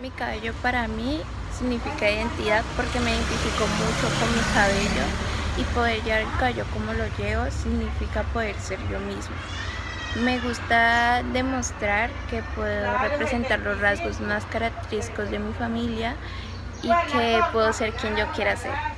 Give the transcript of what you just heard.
Mi cabello para mí significa identidad porque me identifico mucho con mi cabello y poder llevar el cabello como lo llevo significa poder ser yo mismo. Me gusta demostrar que puedo representar los rasgos más característicos de mi familia y que puedo ser quien yo quiera ser.